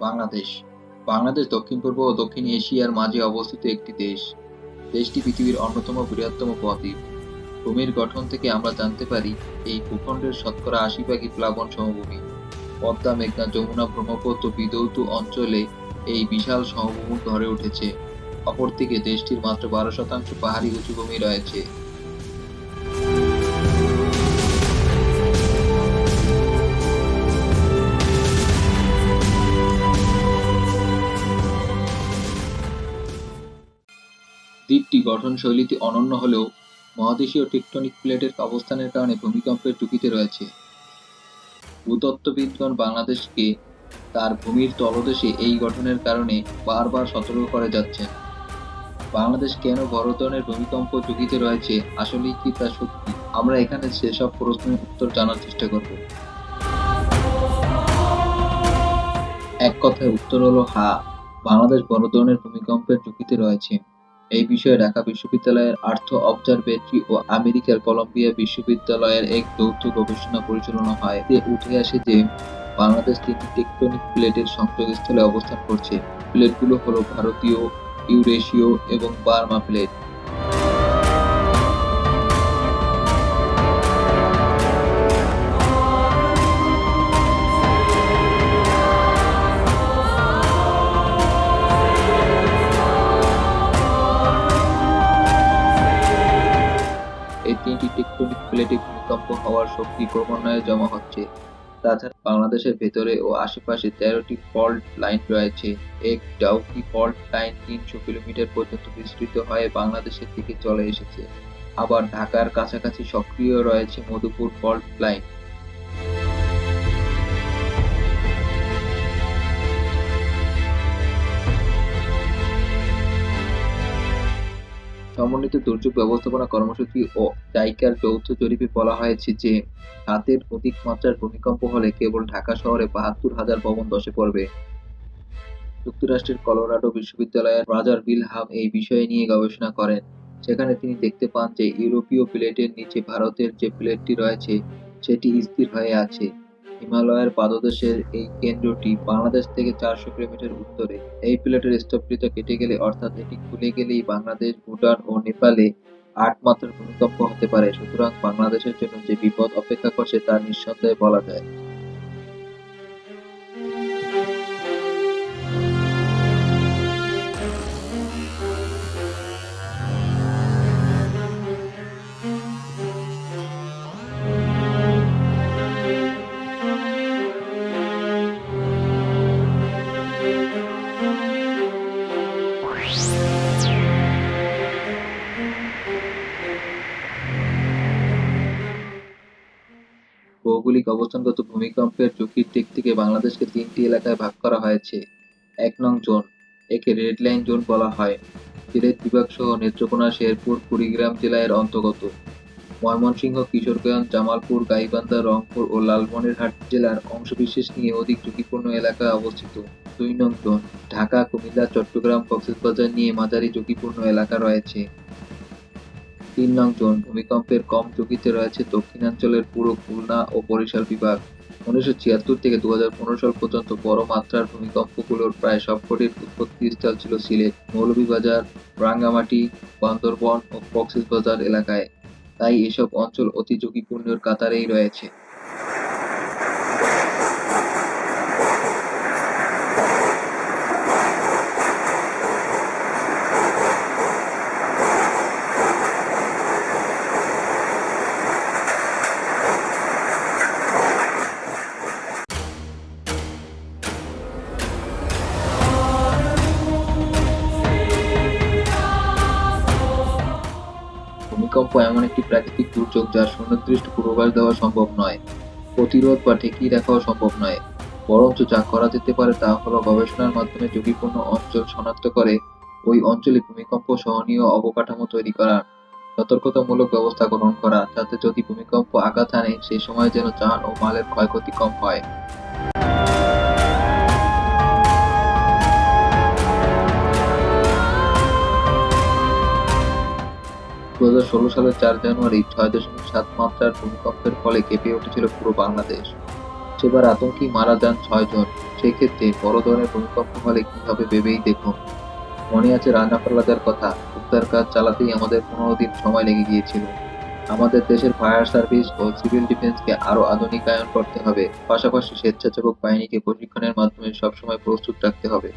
বাংলাদেশ। বাংলাদেশ, দক্ষিণ পূর্ব ও দক্ষিণ এশিয়ার মাঝে অবস্থিত একটি দেশ। দেশটি পৃথিবীর অন্যতম বৃহত্তম বদ্বীপ ভূমির গঠন থেকে আমরা জানতে পারি, এই ভূখণ্ডের শতকরা আশি ভাগই প্লাবন সমভূমি। পদ্মা, মেঘনা, যমুনা, ব্রহ্মপুত্র বিধৌত অঞ্চলে এই বিশাল সমভূমি গড়ে উঠেছে। অপরদিকে দেশটির মাত্র বারো শতাংশ পাহাড়ি উঁচুভূমি রয়েছে। দ্বীপটি গঠনশৈলীতে অনন্য হলেও মহাদেশীয় টেকটনিক প্লেটের অবস্থানের কারণে ভূমিকম্পের ঝুঁকিতে রয়েছে। ভূতত্ত্ববিদগণ বাংলাদেশকে তার ভূমির তলদেশে এই গঠনের কারণে বারবার সতর্ক করে যাচ্ছেন। বাংলাদেশ কেন বড় ধরনের ভূমিকম্প ঝুঁকিতে রয়েছে, আসলেই কি তা সত্যি? আমরা এখানে সেসব প্রশ্নের উত্তর জানার চেষ্টা করব। এক কথায় উত্তর হলো হা, বাংলাদেশ বড় ধরনের ভূমিকম্পের ঝুঁকিতে রয়েছে। এই বিষয়ে ঢাকা বিশ্ববিদ্যালয়ের আর্থ অবজারভেটরি ও আমেরিকার কলম্বিয়া বিশ্ববিদ্যালয়ের এক যৌথ গবেষণা পরিচালনা হয়। এতে উঠে আসে যে বাংলাদেশ তিনটি টেকটনিক প্লেটের সংযোগস্থলে অবস্থান করছে। প্লেটগুলো হলো ভারতীয়, ইউরেশীয় এবং বার্মা প্লেট। হওয়ার শক্তি ক্রমান্বয়ে জমা হচ্ছে। তাছাড়া বাংলাদেশের ভেতরে ও আশেপাশে তেরোটি ফল্ট লাইন রয়েছে। এক ডাউকি ফল্ট লাইন তিনশো কিলোমিটার পর্যন্ত বিস্তৃত হয়ে বাংলাদেশের দিকে চলে এসেছে। আবার ঢাকার কাছাকাছি সক্রিয় রয়েছে মধুপুর ফল্ট লাইন। সমন্বিত দুর্যোগ ব্যবস্থাপনা কর্মসূচি ও জাইকার যৌথ জরিপে বলা হয়েছে যে সাতের অধিক মাত্রার ভূমিকম্প হলে কেবল ঢাকা শহরে বাহাত্তর হাজার ভবন ধসে পড়বে। যুক্তরাষ্ট্রের কলোরাডো বিশ্ববিদ্যালয়ের রাজার বিলহাম এই বিষয় নিয়ে গবেষণা করেন। সেখানে তিনি দেখতে পান যে, ইউরোপীয় প্লেটের নিচে ভারতের যে প্লেটটি রয়েছে, সেটি স্থির হয়ে আছে। হিমালয়ের পাদদেশের এই কেন্দ্রটি বাংলাদেশ থেকে চারশো কিলোমিটার উত্তরে। এই প্লেটের স্থবিরতা কেটে গেলে, অর্থাৎ এটি খুলে গেলেই বাংলাদেশ, ভুটান ও নেপালে আট ভূমিকম্প হতে পারে। সুতরাং বাংলাদেশের জন্য যে বিপদ অপেক্ষা করছে তা নিঃসন্দেহে বলা যায়। ভৌগোলিক অবস্থানগত ভূমিকম্পের ঝুঁকির দিক থেকে বাংলাদেশকে তিনটি এলাকায় ভাগ করা হয়েছে। এক নং জোন, একে রেড লাইন জোন বলা হয়। সিলেট বিভাগ সহ নেত্রকোনা, শেরপুর, কুড়িগ্রাম জেলা এর অন্তর্গত। ময়মনসিংহ, কিশোরগঞ্জ, জামালপুর, গাইবান্ধা, রংপুর ও লালমনিরহাট জেলার অংশবিশেষ নিয়ে অধিক ঝুঁকিপূর্ণ এলাকায় অবস্থিত। দুই নং জোন, ঢাকা, কুমিল্লা, চট্টগ্রাম, কক্সবাজার নিয়ে মাঝারি ঝুঁকিপূর্ণ এলাকা রয়েছে। তিন নং জোন ভূমিকম্পের কম ঝুঁকিতে রয়েছে দক্ষিণাঞ্চলের পুরো খুলনা ও বরিশাল বিভাগ। উনিশশো ছিয়াত্তর থেকে দু হাজার পনেরো সাল পর্যন্ত বড় মাত্রার ভূমিকম্পগুলোর প্রায় সবকটির উৎপত্তিস্থল ছিল সিলেট, মৌলভীবাজার, রাঙ্গামাটি, বান্দরবন ও কক্সবাজার এলাকায়। তাই এসব অঞ্চল অতি ঝুঁকিপূর্ণের কাতারেই রয়েছে। ভূমিকম্প এমন একটি প্রাকৃতিক দুর্যোগ যার সুনির্দিষ্ট পূর্বাভাস দেওয়া সম্ভব নয়। প্রতিরোধ বা ঠেকিয়ে রাখাও সম্ভব নয়। বরঞ্চ যা করা যেতে পারে তা হল গবেষণার মাধ্যমে ঝুঁকিপূর্ণ অঞ্চল শনাক্ত করে ওই অঞ্চলে ভূমিকম্প সহনীয় অবকাঠামো তৈরি করা, সতর্কতামূলক ব্যবস্থা গ্রহণ করা, যাতে যদি ভূমিকম্প আঘাত হানে সে সময় যেন যান ও মালের ক্ষয়ক্ষতি কম হয়। দু সালের চার জানুয়ারি ছয় দশমিক সাত মাত্রার ভূমিকম্পের ফলে কেঁপে উঠেছিল পুরো বাংলাদেশ। সেবার আতঙ্কেই মারা যান ছয়জন সেক্ষেত্রে বড় ধরনের ভূমিকম্প হলে কি হবে ভেবেই দেখুন। মনে আছে রানা প্লাজার কথা, উদ্ধার কাজ চালাতেই আমাদের পনেরো দিন সময় লেগে গিয়েছিল। আমাদের দেশের ফায়ার সার্ভিস ও সিভিল ডিফেন্সকে আরও আধুনিকায়ন করতে হবে। পাশাপাশি স্বেচ্ছাসেবক বাহিনীকে প্রশিক্ষণের মাধ্যমে সবসময় প্রস্তুত রাখতে হবে।